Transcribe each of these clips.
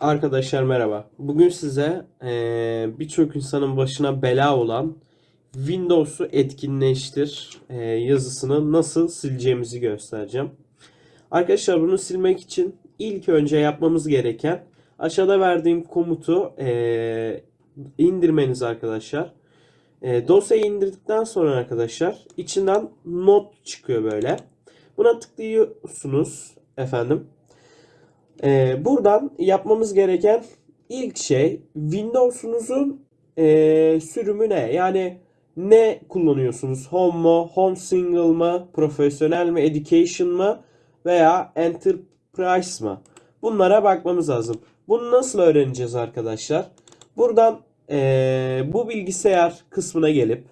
Arkadaşlar merhaba. Bugün size eee, birçok insanın başına bela olan Windows'u etkinleştir eee, yazısını nasıl sileceğimizi göstereceğim. Arkadaşlar bunu silmek için ilk önce yapmamız gereken aşağıda verdiğim komutu eee, indirmeniz arkadaşlar. Eee, dosyayı indirdikten sonra arkadaşlar içinden not çıkıyor böyle. Buna tıklıyorsunuz efendim. Ee, buradan yapmamız gereken ilk şey Windows'unuzun ee, sürümü ne? Yani ne kullanıyorsunuz? Home mu? Home single mı? Profesyonel mi? Education mı? Veya Enterprise mı? Bunlara bakmamız lazım. Bunu nasıl öğreneceğiz arkadaşlar? Buradan ee, bu bilgisayar kısmına gelip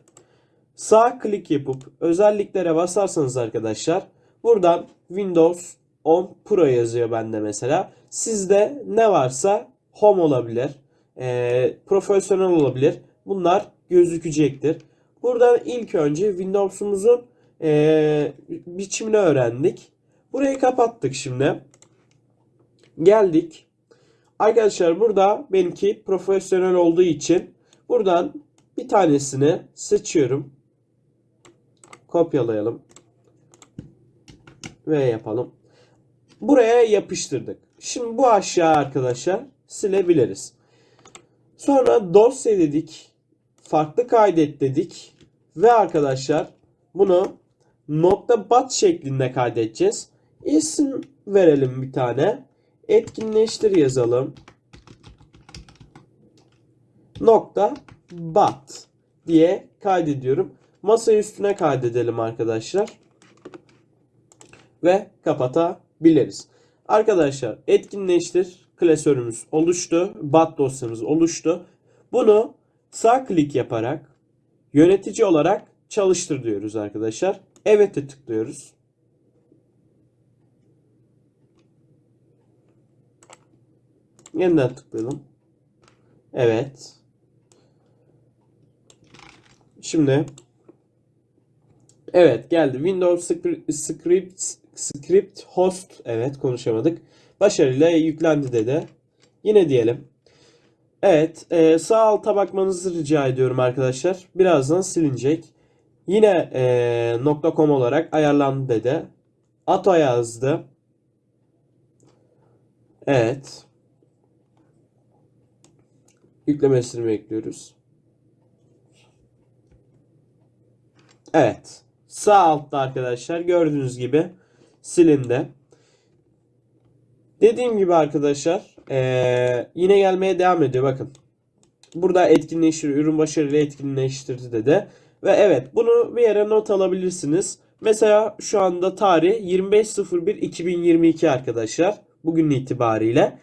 sağ klik yapıp özelliklere basarsanız arkadaşlar buradan Windows 10 Pro yazıyor bende mesela. Sizde ne varsa Home olabilir, e, profesyonel olabilir. Bunlar gözükecektir. Buradan ilk önce Windows'umuzun e, biçimini öğrendik. Burayı kapattık şimdi. Geldik. Arkadaşlar burada benimki profesyonel olduğu için buradan bir tanesini seçiyorum. Kopyalayalım. Ve yapalım. Buraya yapıştırdık. Şimdi bu aşağı arkadaşlar silebiliriz. Sonra dosya dedik. Farklı kaydet dedik. Ve arkadaşlar bunu nokta bat şeklinde kaydedeceğiz. İsim verelim bir tane. Etkinleştir yazalım. Nokta bat diye kaydediyorum. Masa üstüne kaydedelim arkadaşlar. Ve kapatabiliriz. Arkadaşlar etkinleştir klasörümüz oluştu. Bat dosyamız oluştu. Bunu sağ klik yaparak yönetici olarak çalıştır diyoruz arkadaşlar. Evet'e tıklıyoruz. Yeniden tıklayalım. Evet. Şimdi Evet geldi. Windows Script, Script, Host. Evet konuşamadık. Başarıyla yüklendi dedi. Yine diyelim. Evet. e, sağ alta bakmanızı rica ediyorum arkadaşlar. Birazdan silinecek. Yine e, .com olarak ayarlandı dedi. Ato yazdı. Evet. Yüklemesini bekliyoruz. Evet. Sağ altta arkadaşlar gördüğünüz gibi silindi. Dediğim gibi arkadaşlar eee, yine gelmeye devam ediyor bakın. Burada etkinleştir, ürün başarıyla etkinleştirdi dedi. Ve evet bunu bir yere not alabilirsiniz. Mesela şu anda tarih 25.01.2022 arkadaşlar. Bugün itibariyle.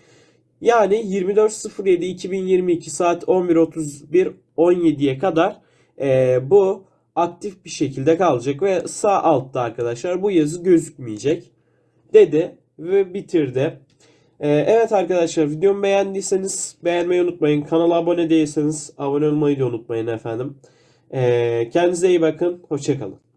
Yani 24.07.2022 saat 11.31 17'ye kadar eee, bu aktif bir şekilde kalacak ve sağ altta arkadaşlar bu yazı gözükmeyecek dedi ve bitirdi. Ee, evet arkadaşlar videomu beğendiyseniz beğenmeyi unutmayın. Kanala abone değilseniz abone olmayı da unutmayın efendim. Ee, kendinize iyi bakın. Hoşçakalın.